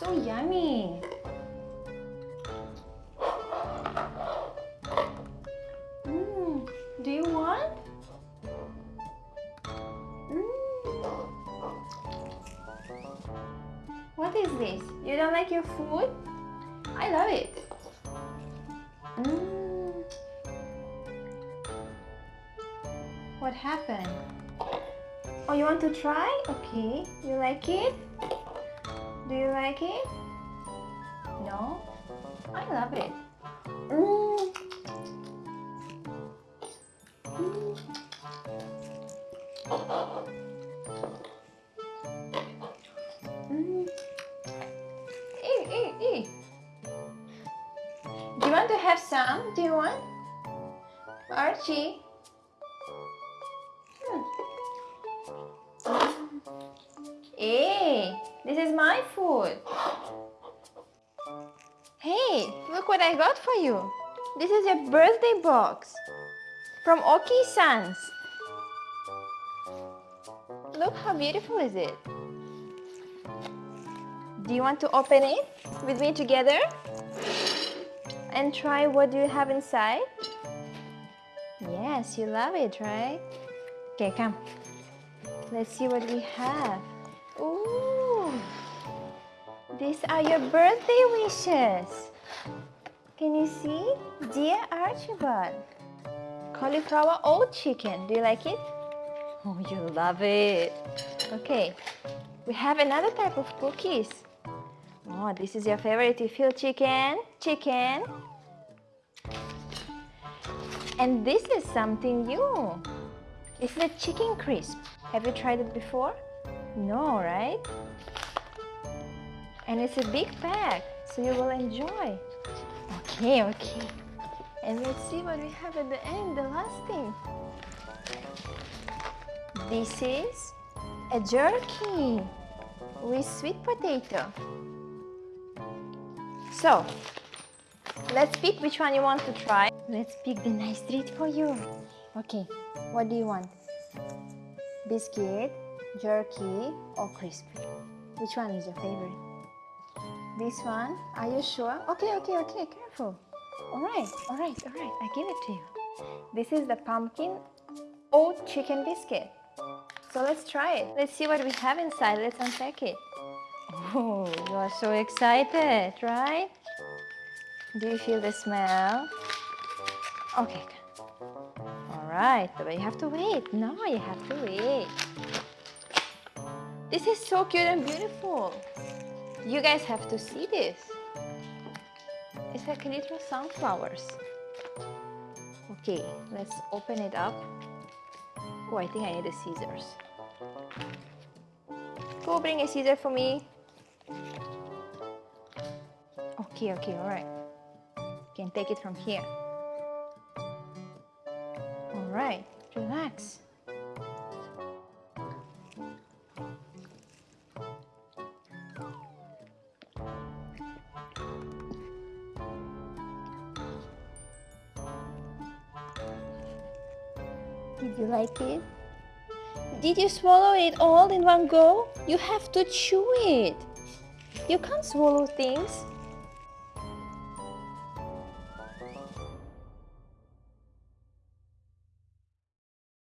So yummy. Mm, do you want? Mm. What is this? You don't like your food? I love it. Mm. What happened? Oh, you want to try? Okay. You like it? Do you like it? No? I love it. Mm. Mm. Mm. Eat. Do you want to have some? Do you want? Archie? This is my food. Hey, look what I got for you. This is your birthday box from Oki Sans. Look how beautiful is it. Do you want to open it with me together? And try what do you have inside? Yes, you love it, right? Okay, come. Let's see what we have. Ooh! These are your birthday wishes. Can you see? Dear Archibald. Cauliflower oat chicken. Do you like it? Oh, you love it. Okay. We have another type of cookies. Oh, this is your favorite. You feel chicken, chicken. And this is something new. It's the chicken crisp. Have you tried it before? No, right? And it's a big pack, so you will enjoy. Okay, okay. And let's see what we have at the end, the last thing. This is a jerky with sweet potato. So, let's pick which one you want to try. Let's pick the nice treat for you. Okay, what do you want? Biscuit, jerky, or crispy? Which one is your favorite? This one? Are you sure? Okay, okay, okay, careful. All right, all right, all right, I give it to you. This is the pumpkin oat chicken biscuit. So let's try it. Let's see what we have inside. Let's unpack it. Oh, you are so excited, right? Do you feel the smell? Okay. All right, but you have to wait. No, you have to wait. This is so cute and beautiful. You guys have to see this. It's like little sunflowers. Okay, let's open it up. Oh, I think I need the scissors. Go bring a scissor for me. Okay, okay, all right. You can take it from here. All Did you like it? Did you swallow it all in one go? You have to chew it. You can't swallow things.